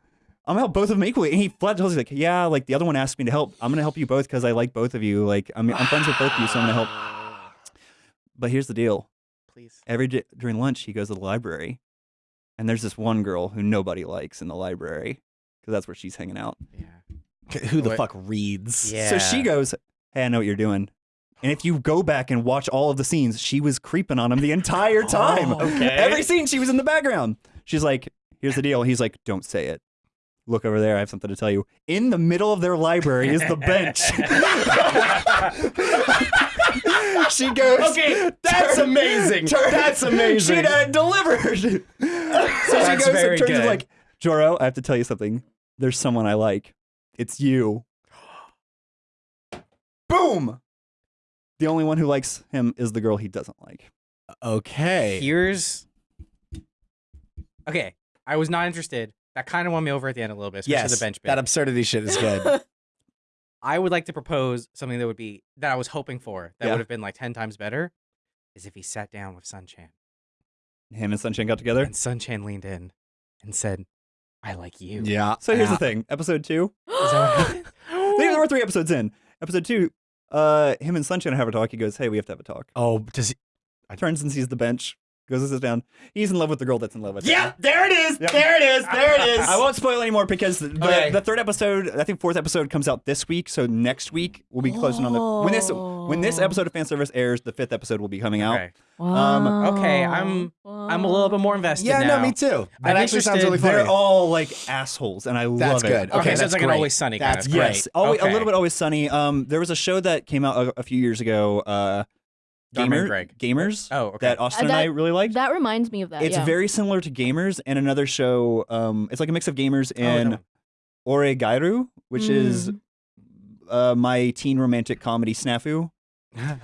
I'm gonna help both of them equally. And he flat tells me like, yeah, like the other one asked me to help. I'm gonna help you both because I like both of you. Like, I'm I'm friends with both of you, so I'm gonna help. But here's the deal. Please. Every day during lunch, he goes to the library, and there's this one girl who nobody likes in the library because that's where she's hanging out. Yeah. Who the What- fuck reads? Yeah. So she goes, "Hey, I know what you're doing." And if you go back and watch all of the scenes, she was creeping on him the entire time. Oh, okay. Every scene, she was in the background. She's like, "Here's the deal." He's like, "Don't say it." Look over there. I have something to tell you. In the middle of their library is the bench. she goes. Okay, that's turn- amazing. turn- That's amazing. She uh, delivered. so she That's goes very and turns good. like, Joro, I have to tell you something. There's someone I like. It's you. Boom. The only one who likes him is the girl he doesn't like. Okay. Here's. Okay, I was not interested. That kind of won me over at the end a little bit, especially yes, the bench bit. that absurdity shit is good. I would like to propose something that would be that I was hoping for. That Yeah. would have been like ten times better. Is if he sat down with Sunchan Him and Sunshine got together. and Sunchan leaned in and said, "I like you." yeah. So here's Yeah. the thing. Episode two. Is that what happened? There were three episodes in. Episode two, uh, him and Sunshine have a talk. He goes, "Hey, we have to have a talk." Oh, does he? I... Turns and sees the bench. Goes and sits down. He's in love with the girl that's in love with him. Yeah, there it is. Yep. There it is. There it is. I won't spoil anymore because the, Okay. the third episode, I think fourth episode comes out this week. So next week we'll be closing on the when this when this Oh. episode of fan service airs, the fifth episode will be coming out. Okay. Um, Okay, I'm- I'm a little bit more invested Yeah, now. no, me too. That I'm actually sounds really funny. They're all like assholes, and I That's love it. good. Okay, Okay, so that's it's like an always sunny kind That's of. great. Yes, always, Okay. a little bit always sunny. Um, there was a show that came out a, a few years ago. Uh, Gamer, Greg. Gamers. Oh, okay. That Austin Uh, and I really liked. That reminds me of that. it's yeah. very similar to Gamers and another show. Um, it's like a mix of Gamers Oh, and no. Oregairu, which is Mm. uh, my teen romantic comedy snafu,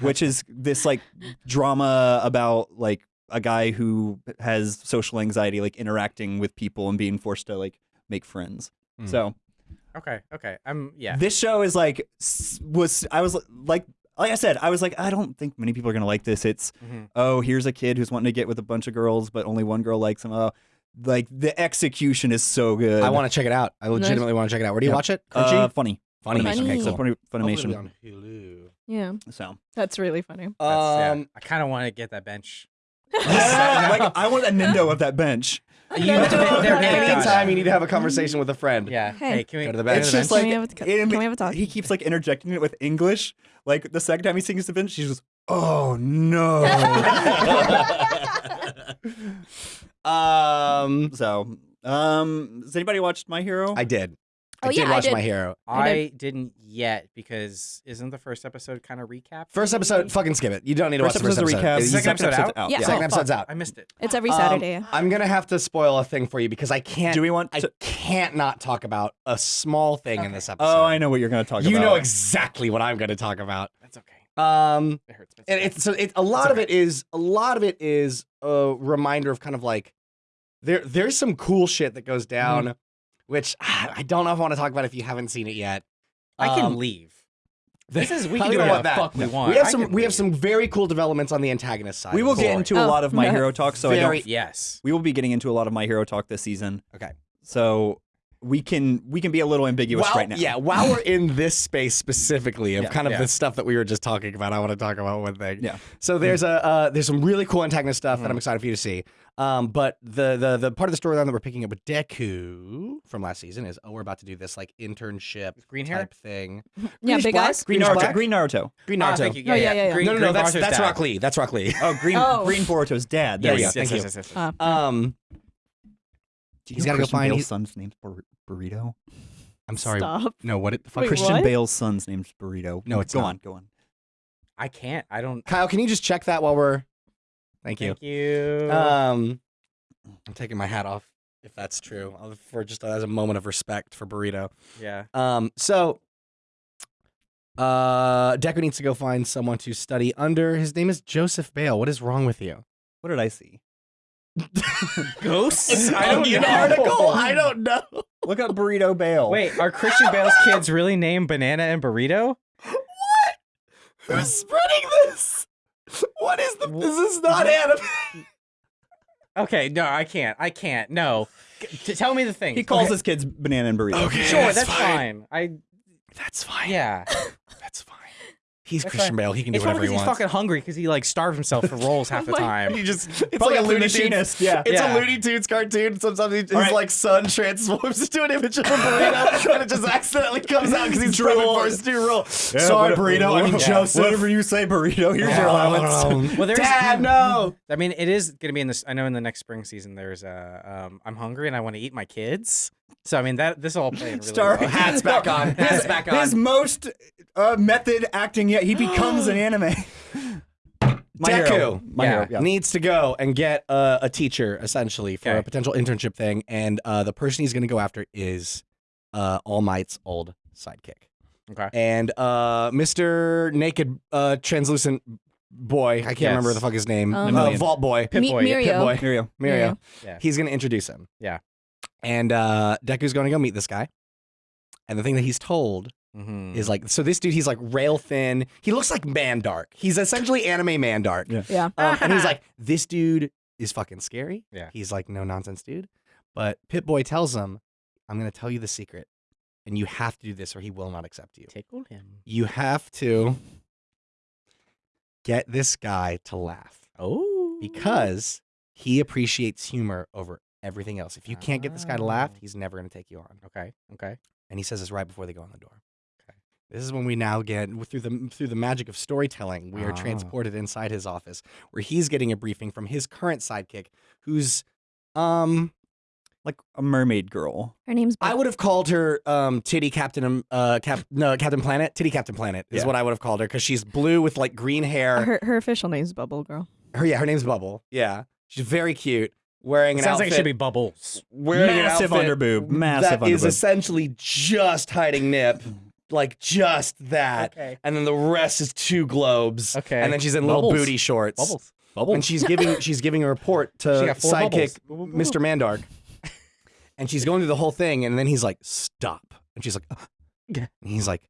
which is this like drama about like a guy who has social anxiety, like interacting with people and being forced to like make friends. Mm. So Okay, okay. I'm yeah. this show is like was I was like like I said I was like I don't think many people are gonna like this. It's Mhm. oh here's a kid who's wanting to get with a bunch of girls but only one girl likes him. Oh, like the execution is so good. I want to check it out. I legitimately want to check it out. Where do you Yeah. watch it? Crunchy. uh, funny Funny. Funny. Okay, So cool. Funny, Hopefully it'll Funimation. On Hulu. Yeah, So that's really funny. That's- yeah. Um, I kind of want to get that bench. like I want a Nindo of that bench. You, No, they're- they're- no, they're- no. anytime you need to have a conversation with a friend. Yeah. Hey. Hey, can we Go to the bench. It's Go to just Can like we have a- can we have a talk? He keeps like interjecting it with English. Like the second time he sings the bench, she's just, "Oh no." Um, so, um, has anybody watched My Hero? I did. Oh, I did yeah, I watch did. My Hero. I I didn't yet because isn't the first episode kind of recap? First episode, fucking skip it. You don't need to First watch the first episode. recap. Is the second episode out? Yeah. Second Oh, episode's fuck, out. I missed it. It's every Um, Saturday. I'm gonna have to spoil a thing for you because I can't. Do we want I can't not talk about a small thing in this episode. Oh, I know what you're going to talk You about. You know exactly what I'm going to talk about. That's okay. Um, It hurts. but and it's so it, a lot of it is a lot of it is a reminder of kind of like there there's some cool shit that goes down, which I don't know if I want to talk about if you haven't seen it yet. I can Um, leave. This is we can do do you whatever want the fuck we want. We have I some can we have some very cool developments on the antagonist side. We will get Cool. into a Oh, lot of My no. Hero talk, so I don't. Yes. We will be getting into a lot of My Hero talk this season. Okay. So we can we can be a little ambiguous While- right now. Yeah, while we're in this space specifically of Yeah. kind of Yeah. the stuff that we were just talking about, I want to talk about one thing. Yeah. So there's a uh, there's some really cool antagonist stuff that Mhm. I'm excited for you to see. Um, but the the the part of the storyline that we're picking up with Deku from last season is oh we're about to do this like internship green hair? type thing. yeah, big black? eyes. Green Naruto. black? Green Naruto. Green Ah, Naruto. thank you. Oh, yeah, yeah, yeah. Green, no, no, Green no, that's Naruto's that's dad. Rock Lee. That's Rock Lee. Oh, Green Oh. Green Boruto's dad. There There you we go. Yes, Thank yes, yes, yes, yes. Uh, Um, Do you He's know gotta go Christian find- Bale's he- son's name's Bur- Burrito. I'm sorry. Stop. No, what? The fuck? Wait, Christian what? Bale's son's name's Burrito. No, it's go not. on. Go on. I can't. I don't. Kyle, can you just check that while we're? Thank you. Thank you. Um, I'm taking my hat off if that's true. I'll- For just as a moment of respect for Burrito. yeah. Um, so uh Deku needs to go find someone to study under. His name is Joseph Bale. What is wrong with you? What did I see? Ghosts? I don't know. know. article. I don't know. Look up Burrito Bale. Wait, are Christian Bale's kids really named Banana and Burrito? What? Who's spreading this? What is the? This is not anime. Okay, no, I can't. I can't. No. G- t- tell me the thing. He calls okay. his kids banana and burrito. Okay. Sure, that's that's, fine. fine. I That's fine. yeah. that's fine. He's That's Christian fine. Bale. He can do It's whatever he because he's wants. fucking hungry because he like starved himself for roles half the my- time. He just it's Probably like a Looney machinist. Tunes. Yeah. It's Yeah. a Looney Tunes cartoon. Sometimes he, his All right. like son transforms into an image of a burrito, and it just accidentally comes out because he's prepping for his new role. Sorry, what- burrito. I mean wha- Joseph. Whatever you say, burrito. Here's your allowance. Well, there's- Dad, no. I mean, it is going to be in this. I know in the next spring season, there's a. Um, I'm hungry and I want to eat my kids. So I mean that this all playing really Star well. Hats back on. Hats back on. His most uh, method acting yet. He becomes an anime. My Deku. hero. My Yeah. hero. Yeah. Needs to go and get uh, a teacher essentially for Okay. a potential internship thing, and uh, the person he's going to go after is uh, All Might's old sidekick. Okay. and uh, Mr. Naked uh, Translucent Boy, I can't Yes. remember the fuck his name, Um, uh, Vault Boy, Pip Boy, yeah, Mirio. Pip Boy, Mirio. Mirio. Yeah. He's gonna introduce him. Yeah. and uh, Deku's going to go meet this guy, and the thing that he's told Mhm. is like, so this dude, he's like rail thin. He looks like Mandark. He's essentially anime Mandark. Yeah. Yeah. Um, and he's like, this dude is fucking scary. Yeah. He's like, no nonsense, dude. But Pip Boy tells him, I'm gonna tell you the secret, and you have to do this, or he will not accept you. tickled him. You have to get this guy to laugh Oh, because he appreciates humor over everything else. If you can't get this guy to laugh, Oh. he's never gonna take you on. okay, okay. And he says this right before they go on the door. Okay. This is when we now get through the through the magic of storytelling. We are Ah. transported inside his office, where he's getting a briefing from his current sidekick, who's, um, Like a mermaid girl. Her name's. I would have called her, um, Titty Captain, um, uh, Cap, no, Captain Planet, Titty Captain Planet is Yeah. what I would have called her because she's blue with like green hair. Her her official name's Bubble Girl. Her, yeah, her name's Bubble. Yeah, she's very cute. Wearing It an sounds outfit. like it should be bubbles. wearing Massive an outfit underboob, massive that is underboob. essentially just hiding nip, like just that, Okay. and then the rest is two globes. Okay. and then she's in little Bubbles. booty shorts. Bubbles. Bubble. and she's giving she's giving a report She to got four sidekick bubbles. Mr. Mandark, and she's going through the whole thing, and then he's like, "Stop!" and she's like, "Ugh." Yeah. and he's like.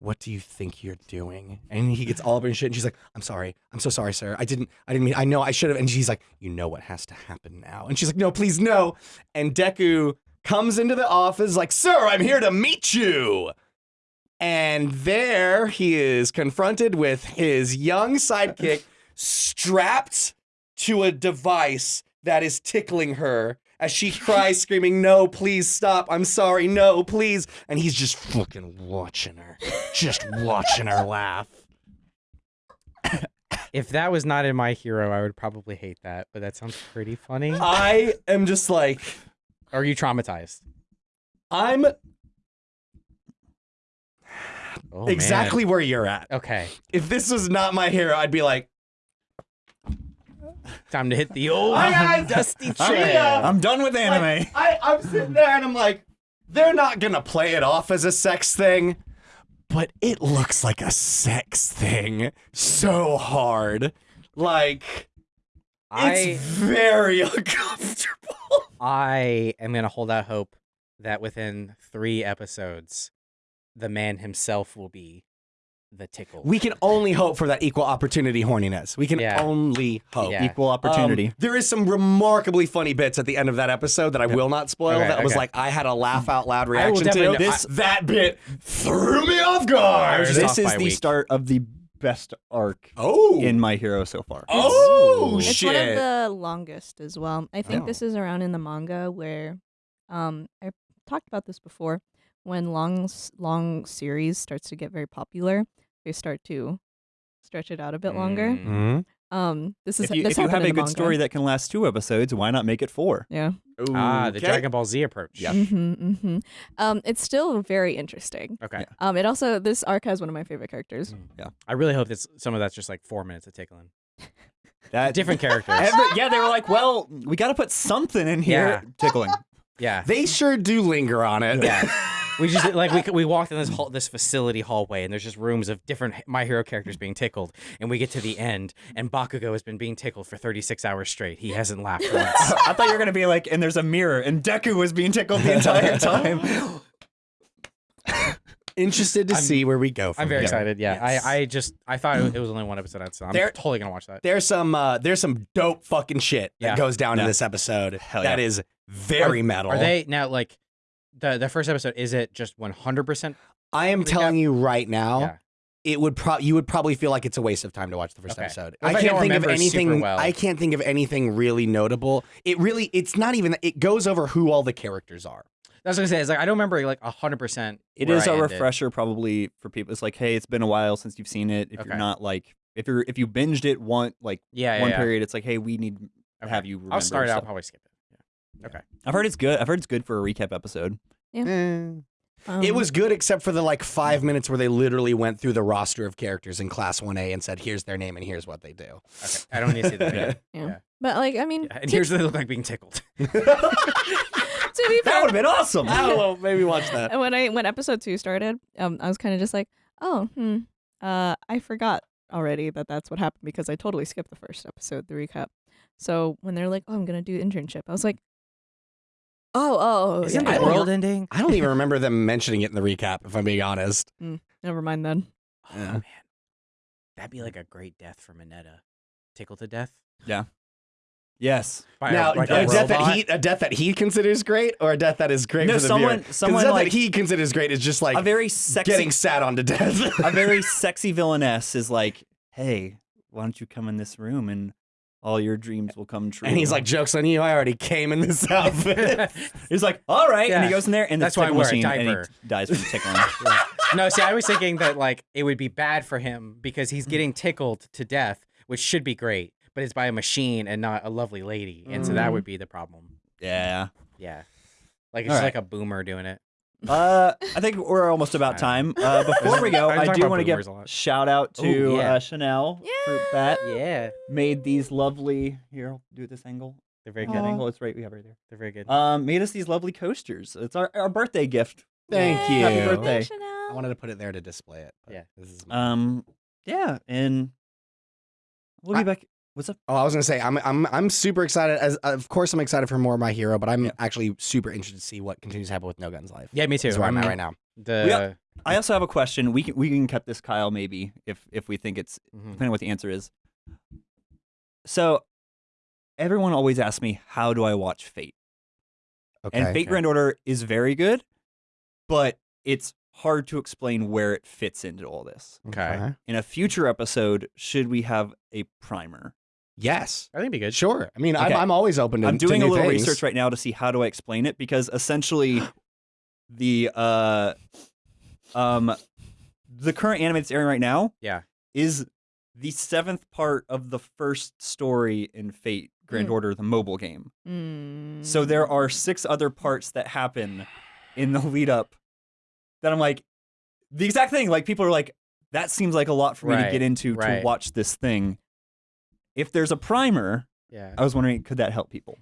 What do you think you're doing? And he gets all up in shit, and she's like, "I'm sorry, I'm so sorry, sir. I didn't, I didn't mean. I know I should have." And she's like, "You know what has to happen now?" And she's like, "No, please, no." And Deku comes into the office like, "Sir, I'm here to meet you." And there he is confronted with his young sidekick strapped to a device that is tickling her as she cries, screaming, No, please stop. I'm sorry. No, please. And he's just fucking watching her, just watching her laugh. If that was not in my hero, I would probably hate that. But that sounds pretty funny. I am just like, Are you traumatized? I'm Oh, man. exactly where you're at. Okay. If this was not my hero, I'd be like, Time to hit the old Hi, guys. dusty I'm- trail. I'm done with anime. Like, I, I'm sitting there and I'm like, they're not gonna play it off as a sex thing, but it looks like a sex thing so hard. Like, it's I very uncomfortable. I am gonna hold out hope that within three episodes, the man himself will be the tickle. We can only hope for that equal opportunity horniness. We can Yeah. only hope. Yeah. Equal opportunity. Um, there is some remarkably funny bits at the end of that episode that I will not spoil. Okay, that was like I had a laugh out loud reaction to. definitely- This that bit threw me off guard. was this off is the week. start of the best arc oh, in My Hero so far. oh It's shit! one of the longest as well. I think Oh. this is around in the manga where um I talked about this before. When long long series starts to get very popular, they start to stretch it out a bit longer. Mm. Mhm. Um this is If you, this if you have a the good story that can last two episodes, why not make it four? yeah. Ah, the Okay. Dragon Ball Z approach. Yeah. hmm hmm Um it's still very interesting. Okay. Um it also this arc has one of my favorite characters. Yeah. I really hope that some of that's just like four minutes of tickling. That Different characters. Every- yeah, they were like, well, we got to put something in here. Yeah. Tickling. yeah. They sure do linger on it. Yeah. We just like we we walked in this hall, this facility hallway, and there's just rooms of different My Hero characters being tickled, and we get to the end, and Bakugo has been being tickled for 36 hours straight. He hasn't laughed once. I thought you were gonna be like, and there's a mirror, and Deku was being tickled the entire time. Interested to I'm- see where we go. From I'm very here. excited. Yeah, Yes. I I just I thought it was only one episode, so I'm There- totally gonna watch that. There's some uh, there's some dope fucking shit that Yeah. goes down in this episode. Hell yeah. is very metal. Are they now like the the first episode? Is it just 100? percent I am recap? telling you right now. Yeah. It would pro- you would probably feel like it's a waste of time to watch the first Okay. episode. Well, I I can't don't think of anything. well. I can't think of anything really notable. It really, it's not even. It goes over who all the characters are. That's what I say. Is like I don't remember like 100. percent It is a refresher, probably for people. It's like, hey, it's been a while since you've seen it. If Okay. you're not like, if you're if you binged it one like Yeah, yeah, one yeah. period, it's like, hey, we need Okay. have you. Remember I'll start. I'll probably skip it. Yeah. Okay. I've heard it's good. I've heard it's good for a recap episode. Um, it was good except for the like five minutes where they literally went through the roster of characters in Class One A and said, "Here's their name and here's what they do." Okay. I don't need to see that. again. yeah. yeah. But like I mean Yeah, And to, here's what they look like being tickled. to be That would have been awesome. I don't know. Maybe watch that. And when I when episode two started, um, I was kind of just like, oh, hmm, uh, I forgot already that that's what happened because I totally skipped the first episode, the recap. So when they're like, oh, I'm gonna do internship, I was like, Oh, oh, oh, Isn't yeah, the I don't- world ending? I don't even remember them mentioning it in the recap. If I'm being honest. Mm, never mind then. Oh Yeah. man, that'd be like a great death for Mineta. Tickled to death. Yeah. Yes. By now, like a, a death that he a death that he considers great, or a death that is great No, for the someone- viewer. 'Cause someone, the death like- that he considers great is just like a very sexy, getting sat on to death. a very sexy villainess is like, hey, why don't you come in this room and all your dreams will come true. and he's like, "Jokes on you! I already came in this outfit." he's like, all right, and he goes in there and That's why I wear a machine, and diaper. he dies from tickling. no, see, I was thinking that like it would be bad for him because he's getting tickled to death, which should be great, but it's by a machine and not a lovely lady, and so that Mm. would be the problem. yeah. Yeah, like it's right. like a boomer doing it. Uh, I think we're almost about time. Uh, before we go, I was I talking do want to give a shout out to Ooh, yeah. uh, Chanel Fruit Bat. Yeah, Made these lovely. Here, I'll do it this angle. they're very That good. Aw. angle. It's right. We have it right there. They're very good. Um, made us these lovely coasters. It's our, our birthday gift. Thank Yay, you. Happy birthday. Chanel. I wanted to put it there to display it. but Yeah. This is Um, yeah, and we'll be I- back. What's up? Oh, I was gonna say I'm I'm I'm super excited. As of course I'm excited for more of my hero, but I'm Yeah. actually super interested to see what continues to happen with No Guns Life. yeah, me too. That's where I'm, at I'm- right now. The Yeah. I also have a question. We can we can cut this, Kyle. Maybe if if we think it's mhm. depending on what the answer is. So, everyone always asks me, "How do I watch Fate?" Okay. And Fate okay. Grand Order is very good, but it's hard to explain where it fits into all this. Okay. In a future episode, should we have a primer? Yes. I think it'd be good. Sure. I mean, Okay. I'm, I'm always open to I'm to doing a little things. research right now to see how do I explain it because essentially the uh um the current anime that's airing right now Yeah. is the seventh part of the first story in Fate Grand Mm. Order, the mobile game. Mm. So there are six other parts that happen in the lead up that I'm like the exact thing. Like people are like, that seems like a lot for me to get into to watch this thing. If there's a primer, Yeah. I was wondering, could that help people?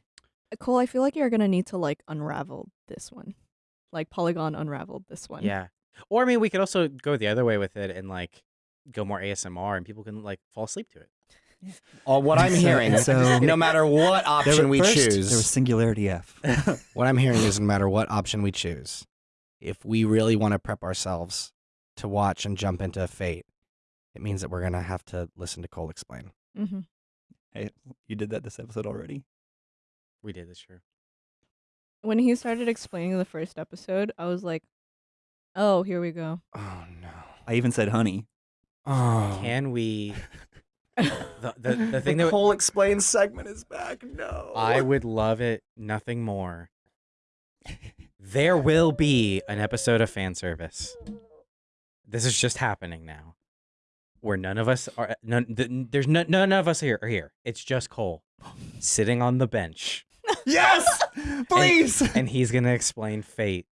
Cole, I feel like you're gonna need to like unravel this one, like Polygon unraveled this one. Yeah. Or I mean, we could also go the other way with it and like go more ASMR, and people can like fall asleep to it. Uh, what I'm So- hearing, so- no matter what option were- we first, choose, There was Singularity F. what I'm hearing is no matter what option we choose, if we really want to prep ourselves to watch and jump into Fate, it means that we're gonna have to listen to Cole explain. hmm hey, you did that this episode already. We did this year. When he started explaining the first episode, I was like, "Oh, here we go." Oh no. I even said honey. Oh. Can we? The, the, the thing that Cole explains segment is back. No. I would love it nothing more. There will be an episode of fan service. This is just happening now, where none of us are. None, th- there's none, none of us here are here. It's just Cole sitting on the bench, Yes, please. and he's gonna explain fate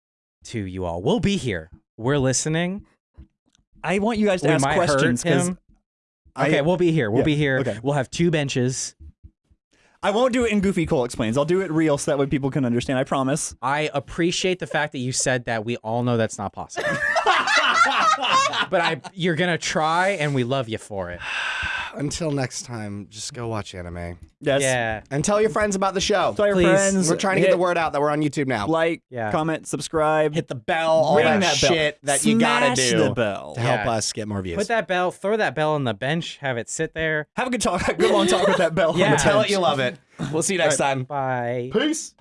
to you all. We'll be here. We're listening. I want you guys to we ask might questions hurt him. Okay, we'll be here. We'll yeah, be here. okay. We'll have two benches. I won't do it in Goofy Cole explains. I'll do it real so that way people can understand. I promise. I appreciate the fact that you said that. We all know that's not possible. but I, you're gonna try, and we love you for it. Until next time, just go watch anime Yes. Yeah, and tell your friends about the show. Tell your Please. friends. We're trying to hit get the word out that we're on YouTube now. Like, Yeah. comment, subscribe. Hit the bell, all ring that, that bell. shit that you gotta Smash do the bell. to help Yeah. us get more views. put that bell, throw that bell on the bench, have it sit there. Have a good talk. Good long talk with that bell. on Yeah. the Tell it you love it. We'll see you next time. Bye. Peace.